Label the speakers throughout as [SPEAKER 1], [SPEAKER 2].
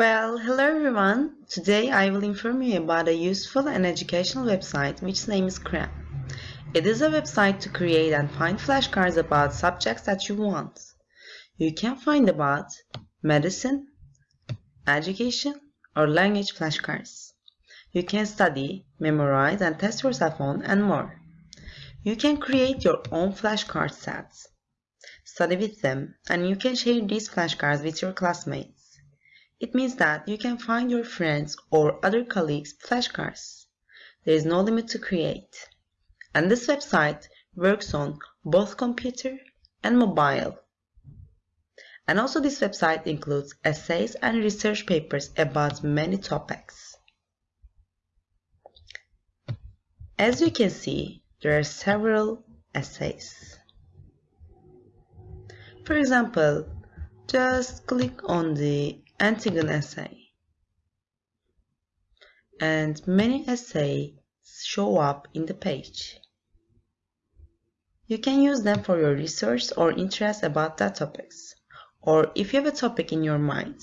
[SPEAKER 1] Well, hello everyone. Today I will inform you about a useful and educational website which name is Cram. It is a website to create and find flashcards about subjects that you want. You can find about medicine, education, or language flashcards. You can study, memorize, and test your cell phone and more. You can create your own flashcard sets, study with them, and you can share these flashcards with your classmates. It means that you can find your friends or other colleagues' flashcards. There is no limit to create. And this website works on both computer and mobile. And also this website includes essays and research papers about many topics. As you can see, there are several essays. For example, just click on the Antigone essay. And many essays show up in the page. You can use them for your research or interest about that topics. Or if you have a topic in your mind,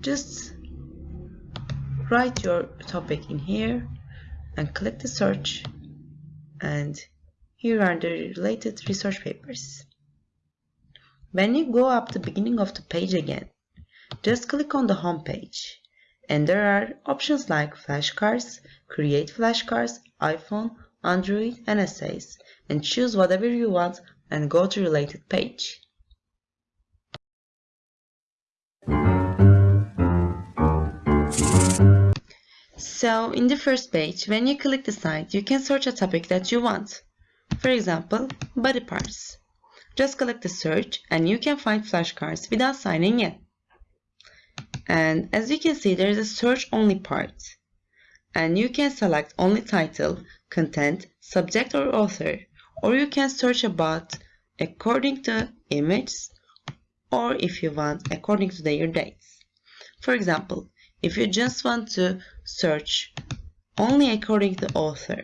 [SPEAKER 1] just write your topic in here and click the search and here are the related research papers. When you go up the beginning of the page again, just click on the home page. And there are options like flashcards, create flashcards, iPhone, Android, and essays. And choose whatever you want and go to related page. So in the first page, when you click the site, you can search a topic that you want. For example, body parts. Just click the search and you can find flashcards without signing in. And as you can see, there is a search only part. And you can select only title, content, subject or author. Or you can search about according to image or if you want according to their dates. For example, if you just want to search only according to author,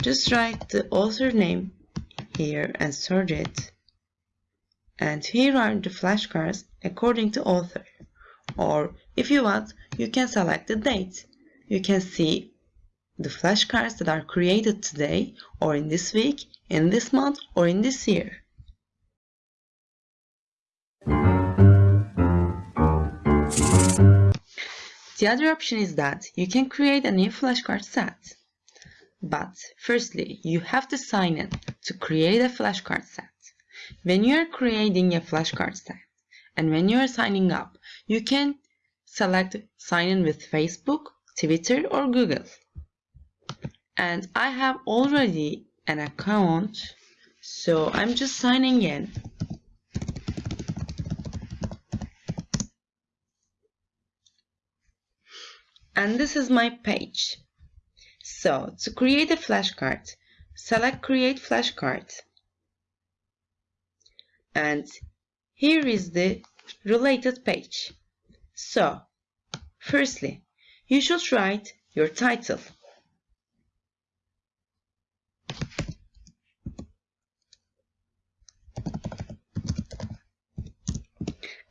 [SPEAKER 1] just write the author name here and search it. And here are the flashcards according to author or if you want, you can select the date. You can see the flashcards that are created today or in this week, in this month or in this year. The other option is that you can create a new flashcard set. But firstly, you have to sign in to create a flashcard set. When you are creating a flashcard set, and when you are signing up, you can select sign in with Facebook, Twitter or Google. And I have already an account, so I'm just signing in. And this is my page. So to create a flashcard, select create flashcard. And here is the related page. So, firstly, you should write your title.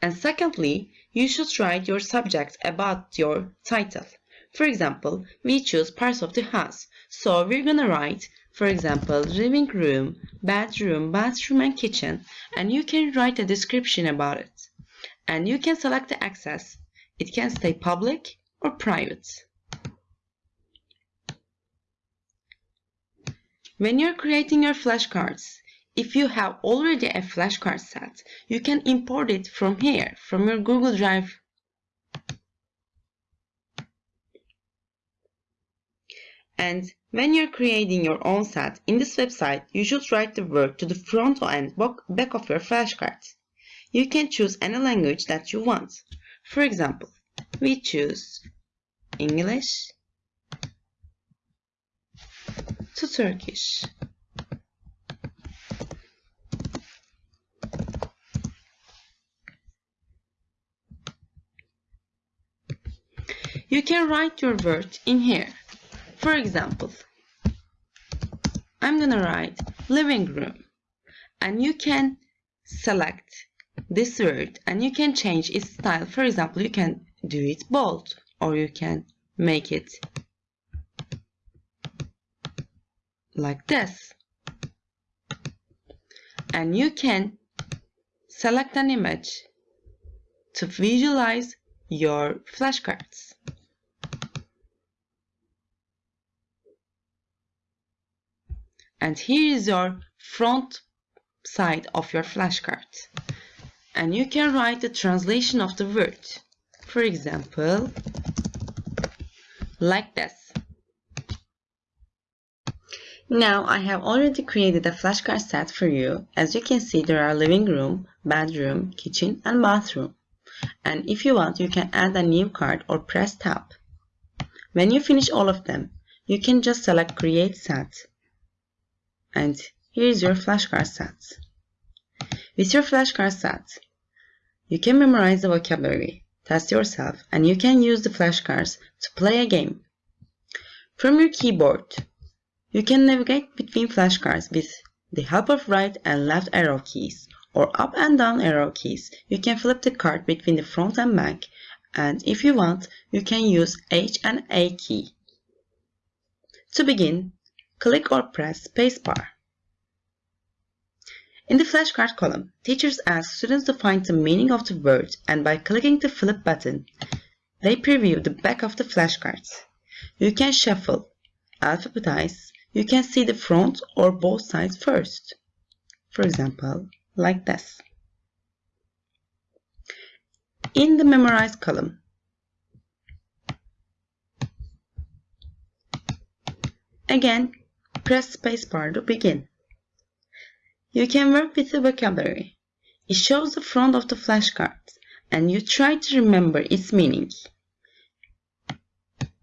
[SPEAKER 1] And secondly, you should write your subject about your title. For example, we choose parts of the house. So we're gonna write for example, living room, bedroom, bathroom, and kitchen, and you can write a description about it. And you can select the access. It can stay public or private. When you're creating your flashcards, if you have already a flashcard set, you can import it from here, from your Google Drive And when you're creating your own set in this website, you should write the word to the front and back of your flashcards. You can choose any language that you want. For example, we choose English to Turkish. You can write your word in here. For example, I'm gonna write living room and you can select this word and you can change its style. For example, you can do it bold or you can make it like this. And you can select an image to visualize your flashcards. And here is your front side of your flashcard. And you can write the translation of the word. For example, like this. Now I have already created a flashcard set for you. As you can see there are living room, bedroom, kitchen and bathroom. And if you want you can add a new card or press tab. When you finish all of them, you can just select create set. And here is your flashcard set. With your flashcard set, you can memorize the vocabulary, test yourself, and you can use the flashcards to play a game. From your keyboard, you can navigate between flashcards with the help of right and left arrow keys or up and down arrow keys. You can flip the card between the front and back and if you want, you can use H and A key. To begin, click or press spacebar. In the flashcard column, teachers ask students to find the meaning of the word and by clicking the flip button, they preview the back of the flashcards. You can shuffle, alphabetize, you can see the front or both sides first. For example, like this. In the Memorize column, again, press spacebar to begin. You can work with the vocabulary. It shows the front of the flashcard and you try to remember its meaning.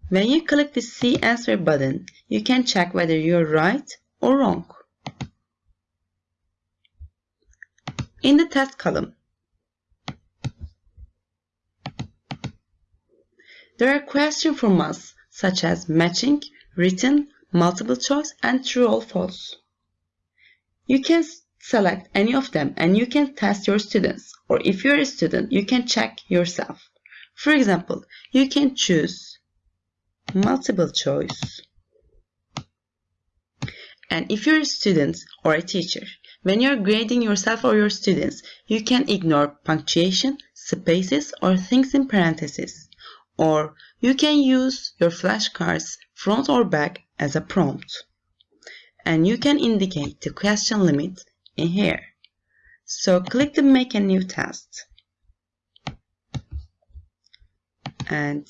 [SPEAKER 1] When you click the See Answer button, you can check whether you're right or wrong. In the test column, there are questions from us such as matching, written, multiple choice, and true or false. You can select any of them and you can test your students or if you're a student you can check yourself. For example, you can choose multiple choice and if you're a student or a teacher, when you're grading yourself or your students, you can ignore punctuation, spaces or things in parentheses. Or you can use your flashcards front or back as a prompt. And you can indicate the question limit in here. So click the make a new test. And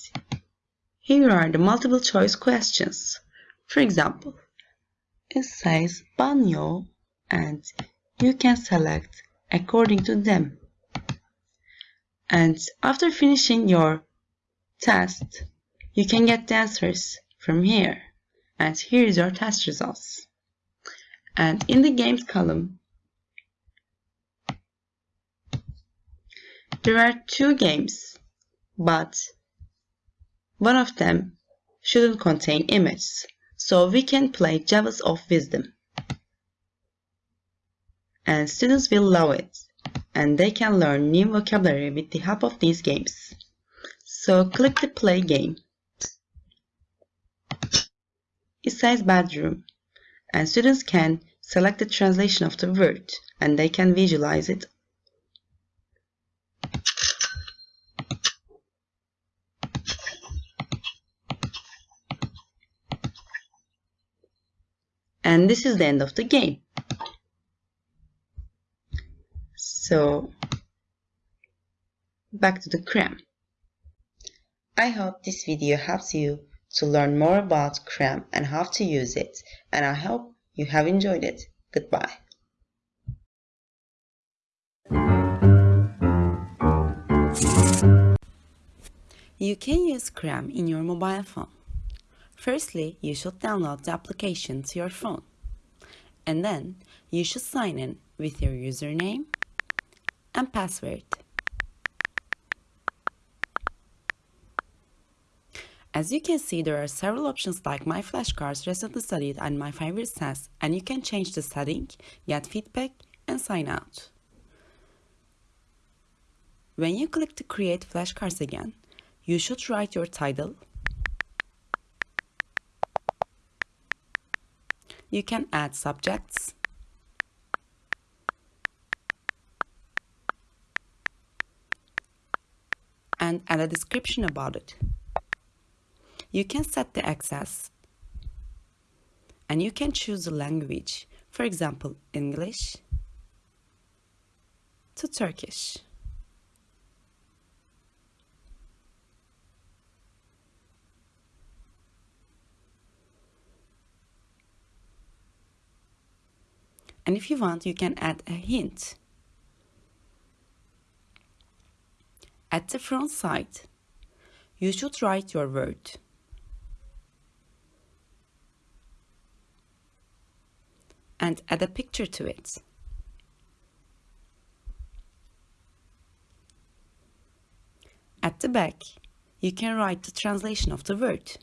[SPEAKER 1] here are the multiple choice questions. For example, it says banyo and you can select according to them. And after finishing your test, you can get the answers from here. And here is your test results. And in the games column, There are two games, but one of them shouldn't contain images, so we can play Jewels of Wisdom. And students will love it, and they can learn new vocabulary with the help of these games. So click the play game. It says bedroom, and students can select the translation of the word, and they can visualize it and this is the end of the game. So back to the cram. I hope this video helps you to learn more about cram and how to use it and I hope you have enjoyed it. Goodbye. You can use Cram in your mobile phone. Firstly, you should download the application to your phone. And then you should sign in with your username and password. As you can see, there are several options like My Flashcards, Recently Studied, and My Favorite Tests, and you can change the setting, get feedback, and sign out. When you click to create flashcards again, you should write your title. You can add subjects. And add a description about it. You can set the access and you can choose the language, for example, English to Turkish. And if you want, you can add a hint. At the front side, you should write your word. And add a picture to it. At the back, you can write the translation of the word.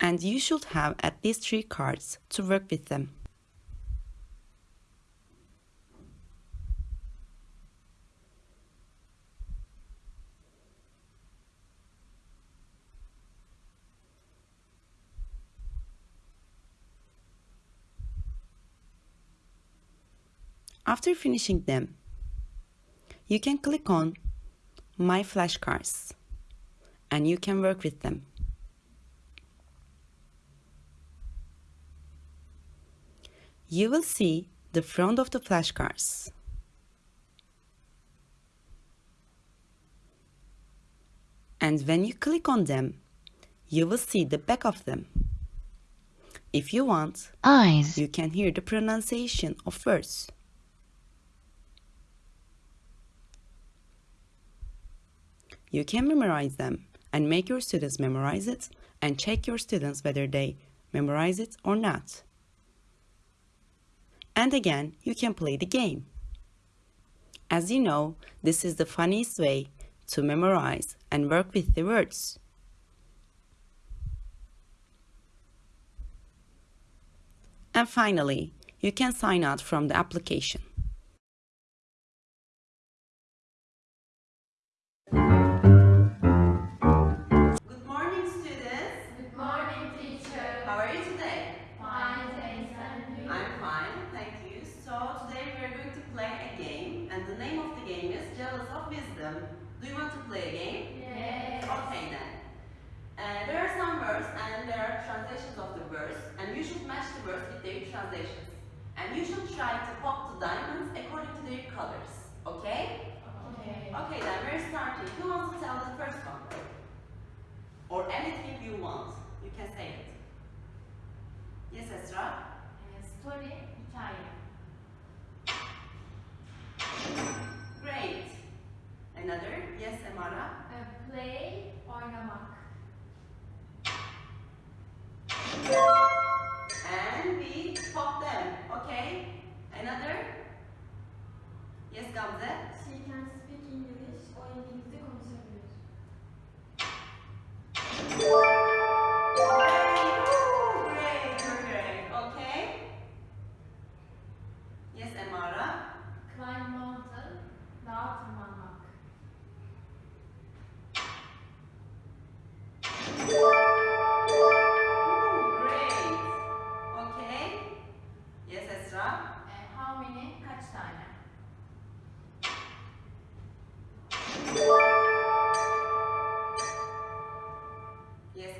[SPEAKER 1] and you should have at least three cards to work with them. After finishing them, you can click on My Flashcards and you can work with them. you will see the front of the flashcards. And when you click on them, you will see the back of them. If you want,
[SPEAKER 2] eyes,
[SPEAKER 1] you can hear the pronunciation of words. You can memorize them and make your students memorize it and check your students whether they memorize it or not and again you can play the game. As you know, this is the funniest way to memorize and work with the words. And finally, you can sign out from the application.
[SPEAKER 3] Do you want to play a game? Yes. Okay then. Uh, there are some words and there are translations of the words and you should match the words with their translations. And you should try to pop the diamonds according to their colors. Okay? Okay. Okay then, we're starting. Who wants to tell the first one? Or anything you want. You can say it. Yes, Esra?
[SPEAKER 4] Story,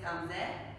[SPEAKER 4] thumbs there.